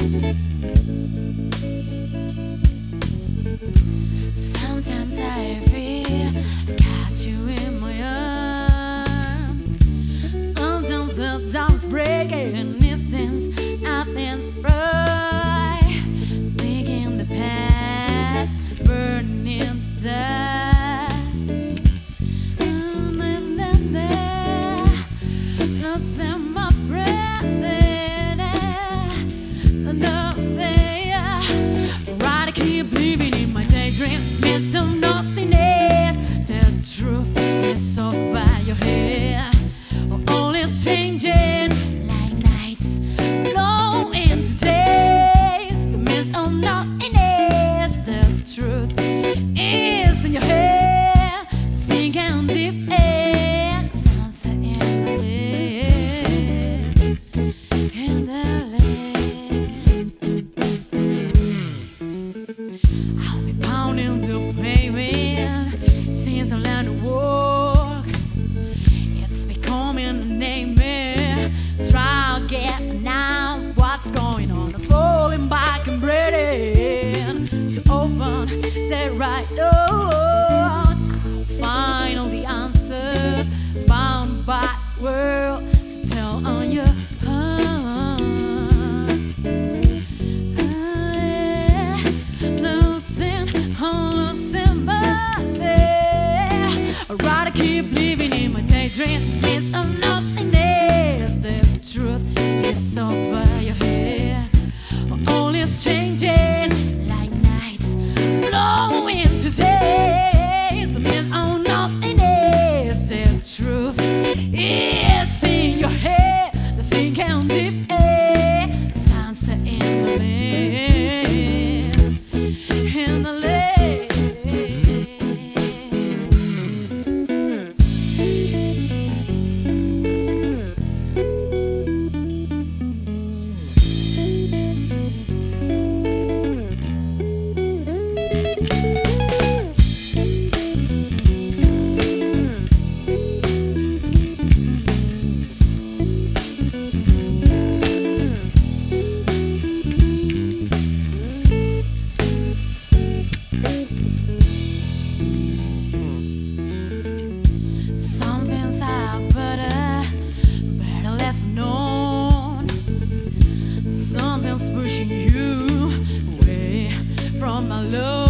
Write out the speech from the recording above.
Sometimes I'd rather keep living in my daydream. It's of nothingness. The truth is over. was pushing you away from my love.